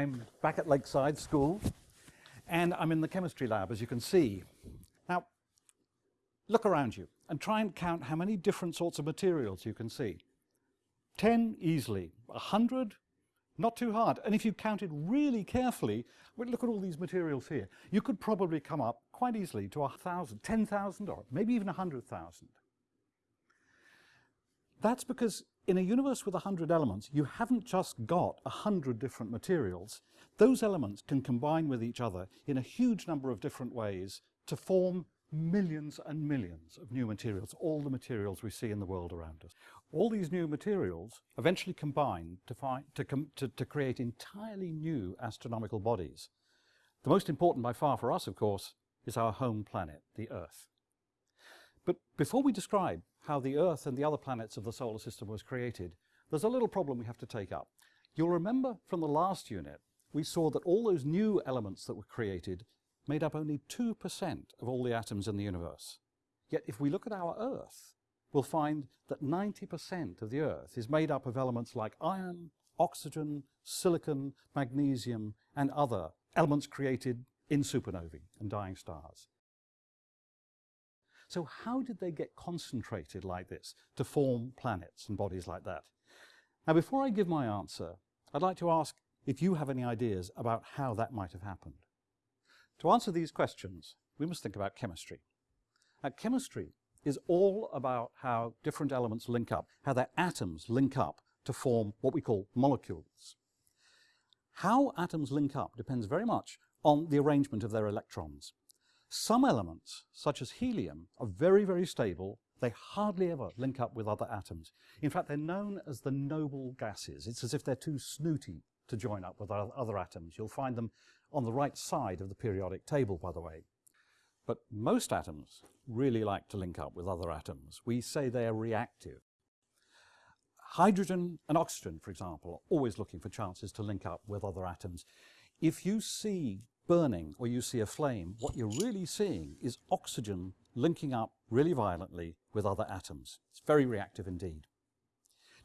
I'm back at Lakeside School and I'm in the chemistry lab as you can see. Now look around you and try and count how many different sorts of materials you can see. 10 easily, 100 not too hard. And if you counted really carefully, look at all these materials here. You could probably come up quite easily to a thousand, 10,000 or maybe even a 100,000. That's because in a universe with 100 elements, you haven't just got 100 different materials. Those elements can combine with each other in a huge number of different ways to form millions and millions of new materials, all the materials we see in the world around us. All these new materials eventually combine to, find, to, to, to create entirely new astronomical bodies. The most important by far for us, of course, is our home planet, the Earth. But before we describe how the Earth and the other planets of the solar system was created, there's a little problem we have to take up. You'll remember from the last unit, we saw that all those new elements that were created made up only 2% of all the atoms in the universe. Yet if we look at our Earth, we'll find that 90% of the Earth is made up of elements like iron, oxygen, silicon, magnesium, and other elements created in supernovae and dying stars. So how did they get concentrated like this to form planets and bodies like that? Now before I give my answer, I'd like to ask if you have any ideas about how that might have happened. To answer these questions, we must think about chemistry. Now, chemistry is all about how different elements link up, how their atoms link up to form what we call molecules. How atoms link up depends very much on the arrangement of their electrons. Some elements, such as helium, are very, very stable. They hardly ever link up with other atoms. In fact, they're known as the noble gases. It's as if they're too snooty to join up with other atoms. You'll find them on the right side of the periodic table, by the way. But most atoms really like to link up with other atoms. We say they're reactive. Hydrogen and oxygen, for example, are always looking for chances to link up with other atoms. If you see burning or you see a flame, what you're really seeing is oxygen linking up really violently with other atoms. It's very reactive indeed.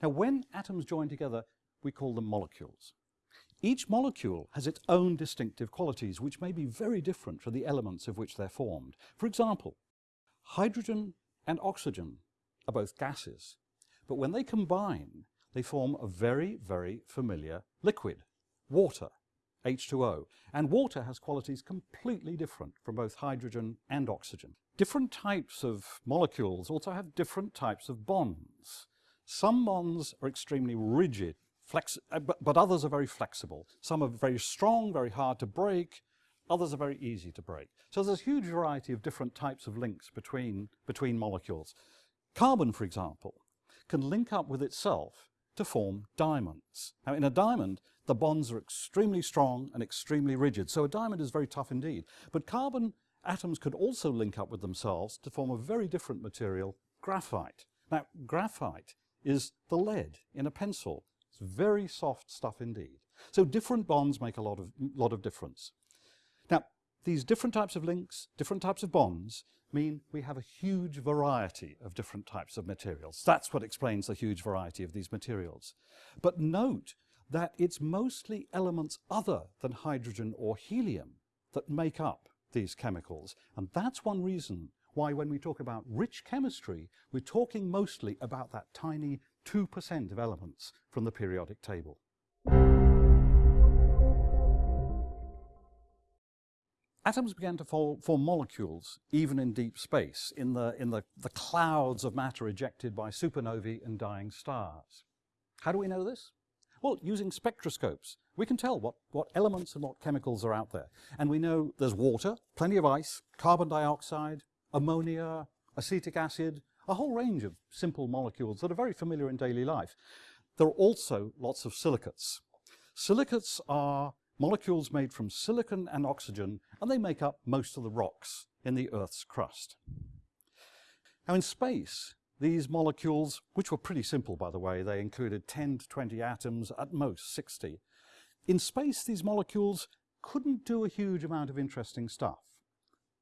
Now, when atoms join together, we call them molecules. Each molecule has its own distinctive qualities, which may be very different from the elements of which they're formed. For example, hydrogen and oxygen are both gases, but when they combine, they form a very, very familiar liquid, water, H2O. And water has qualities completely different from both hydrogen and oxygen. Different types of molecules also have different types of bonds. Some bonds are extremely rigid uh, but, but others are very flexible. Some are very strong, very hard to break. Others are very easy to break. So there's a huge variety of different types of links between, between molecules. Carbon, for example, can link up with itself to form diamonds. Now in a diamond, the bonds are extremely strong and extremely rigid, so a diamond is very tough indeed. But carbon atoms could also link up with themselves to form a very different material, graphite. Now graphite is the lead in a pencil it's very soft stuff indeed. So different bonds make a lot of, lot of difference. Now, these different types of links, different types of bonds, mean we have a huge variety of different types of materials. That's what explains the huge variety of these materials. But note that it's mostly elements other than hydrogen or helium that make up these chemicals. And that's one reason why when we talk about rich chemistry, we're talking mostly about that tiny 2% of elements from the periodic table. Atoms began to form molecules even in deep space, in, the, in the, the clouds of matter ejected by supernovae and dying stars. How do we know this? Well, using spectroscopes, we can tell what, what elements and what chemicals are out there. And we know there's water, plenty of ice, carbon dioxide, ammonia, acetic acid, a whole range of simple molecules that are very familiar in daily life. There are also lots of silicates. Silicates are molecules made from silicon and oxygen, and they make up most of the rocks in the Earth's crust. Now in space, these molecules, which were pretty simple by the way, they included 10 to 20 atoms, at most 60. In space, these molecules couldn't do a huge amount of interesting stuff.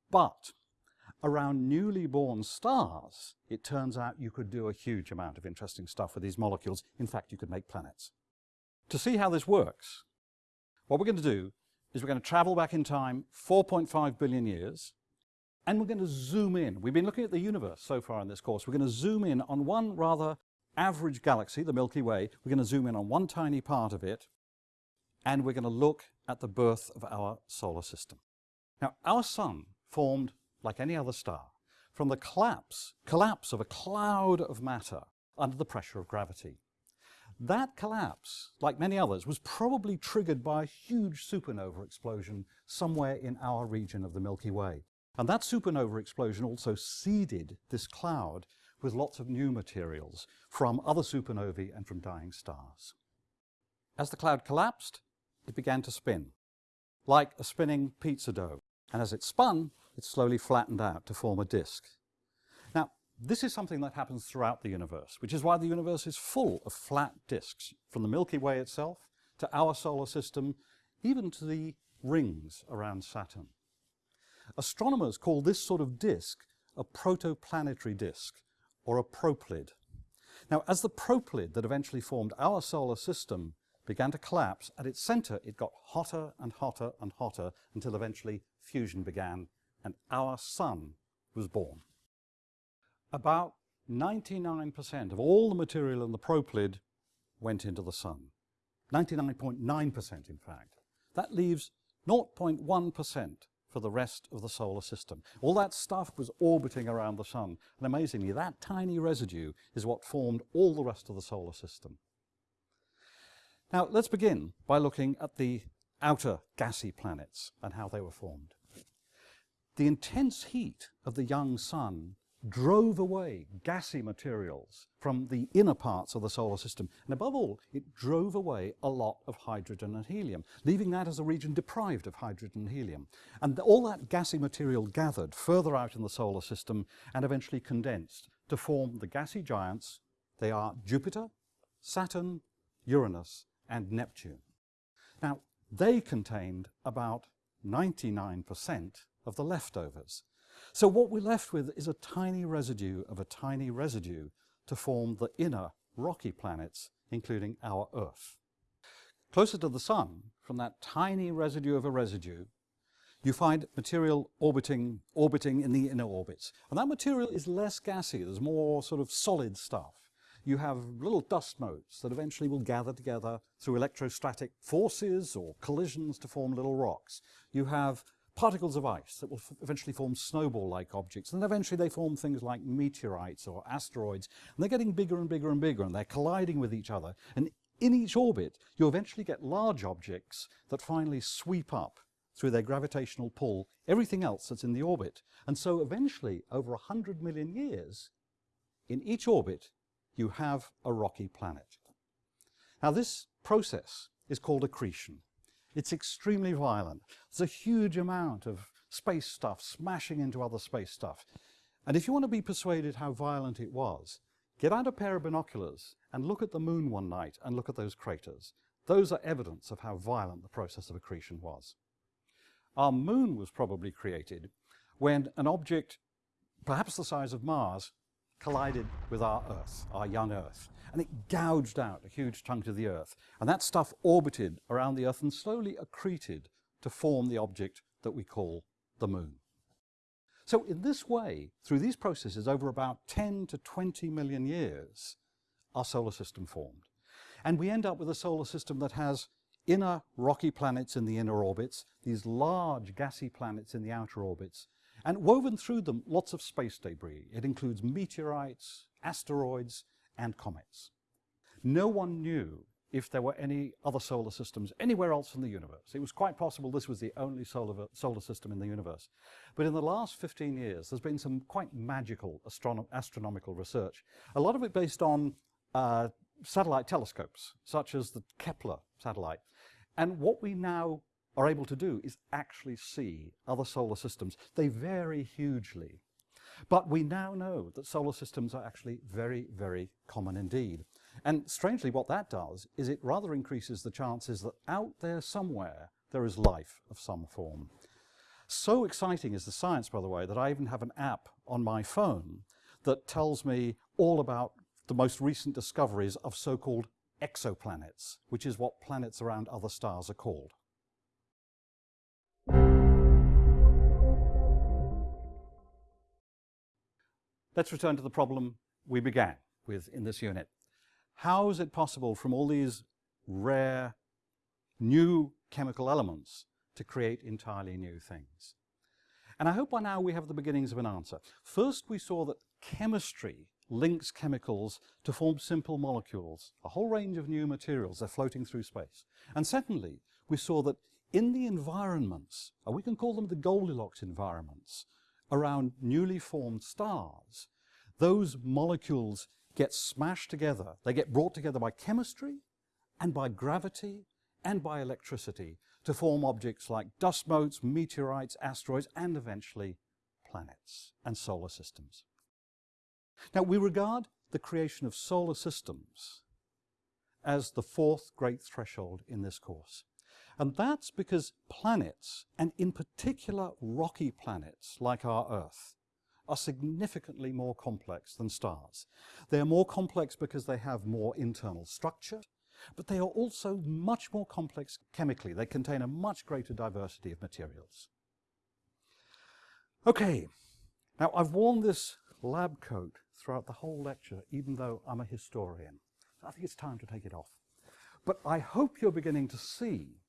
But around newly born stars, it turns out you could do a huge amount of interesting stuff with these molecules. In fact, you could make planets. To see how this works, what we're going to do is we're going to travel back in time 4.5 billion years and we're going to zoom in. We've been looking at the universe so far in this course. We're going to zoom in on one rather average galaxy, the Milky Way. We're going to zoom in on one tiny part of it and we're going to look at the birth of our solar system. Now, our sun formed like any other star from the collapse, collapse of a cloud of matter under the pressure of gravity. That collapse, like many others, was probably triggered by a huge supernova explosion somewhere in our region of the Milky Way. And that supernova explosion also seeded this cloud with lots of new materials from other supernovae and from dying stars. As the cloud collapsed, it began to spin, like a spinning pizza dough. And as it spun, it slowly flattened out to form a disk. This is something that happens throughout the universe, which is why the universe is full of flat disks, from the Milky Way itself to our solar system, even to the rings around Saturn. Astronomers call this sort of disk a protoplanetary disk, or a proplyd. Now, as the proplyd that eventually formed our solar system began to collapse, at its center it got hotter and hotter and hotter until eventually fusion began and our sun was born. About 99% of all the material in the proplyd went into the sun. 99.9% .9 in fact. That leaves 0.1% for the rest of the solar system. All that stuff was orbiting around the sun and amazingly that tiny residue is what formed all the rest of the solar system. Now let's begin by looking at the outer gassy planets and how they were formed. The intense heat of the young sun drove away gassy materials from the inner parts of the solar system. And above all, it drove away a lot of hydrogen and helium, leaving that as a region deprived of hydrogen and helium. And all that gassy material gathered further out in the solar system and eventually condensed to form the gassy giants. They are Jupiter, Saturn, Uranus, and Neptune. Now, they contained about 99% of the leftovers. So what we're left with is a tiny residue of a tiny residue to form the inner rocky planets, including our Earth. Closer to the Sun, from that tiny residue of a residue, you find material orbiting, orbiting in the inner orbits. And that material is less gassy, there's more sort of solid stuff. You have little dust motes that eventually will gather together through electrostatic forces or collisions to form little rocks. You have particles of ice that will eventually form snowball-like objects. And eventually they form things like meteorites or asteroids. And they're getting bigger and bigger and bigger and they're colliding with each other. And in each orbit, you eventually get large objects that finally sweep up through their gravitational pull everything else that's in the orbit. And so eventually, over 100 million years, in each orbit, you have a rocky planet. Now this process is called accretion. It's extremely violent. There's a huge amount of space stuff smashing into other space stuff. And if you want to be persuaded how violent it was, get out a pair of binoculars and look at the moon one night and look at those craters. Those are evidence of how violent the process of accretion was. Our moon was probably created when an object, perhaps the size of Mars, collided with our Earth, our young Earth and it gouged out a huge chunk of the Earth. And that stuff orbited around the Earth and slowly accreted to form the object that we call the moon. So in this way, through these processes over about 10 to 20 million years, our solar system formed. And we end up with a solar system that has inner rocky planets in the inner orbits, these large gassy planets in the outer orbits, and woven through them lots of space debris. It includes meteorites, asteroids, and comets. No one knew if there were any other solar systems anywhere else in the universe. It was quite possible this was the only solar, solar system in the universe. But in the last 15 years, there's been some quite magical astronomical research, a lot of it based on uh, satellite telescopes, such as the Kepler satellite. And what we now are able to do is actually see other solar systems. They vary hugely. But we now know that solar systems are actually very, very common indeed. And strangely, what that does is it rather increases the chances that out there somewhere there is life of some form. So exciting is the science, by the way, that I even have an app on my phone that tells me all about the most recent discoveries of so-called exoplanets, which is what planets around other stars are called. Let's return to the problem we began with in this unit. How is it possible from all these rare new chemical elements to create entirely new things? And I hope by now we have the beginnings of an answer. First, we saw that chemistry links chemicals to form simple molecules, a whole range of new materials, they're floating through space. And secondly, we saw that in the environments, or we can call them the Goldilocks environments, around newly formed stars, those molecules get smashed together. They get brought together by chemistry and by gravity and by electricity to form objects like dust motes, meteorites, asteroids, and eventually planets and solar systems. Now, we regard the creation of solar systems as the fourth great threshold in this course. And that's because planets, and in particular rocky planets like our Earth, are significantly more complex than stars. They are more complex because they have more internal structure, but they are also much more complex chemically. They contain a much greater diversity of materials. Okay, now I've worn this lab coat throughout the whole lecture, even though I'm a historian. So I think it's time to take it off. But I hope you're beginning to see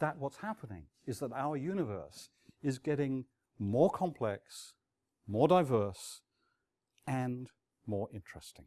that what's happening is that our universe is getting more complex, more diverse, and more interesting.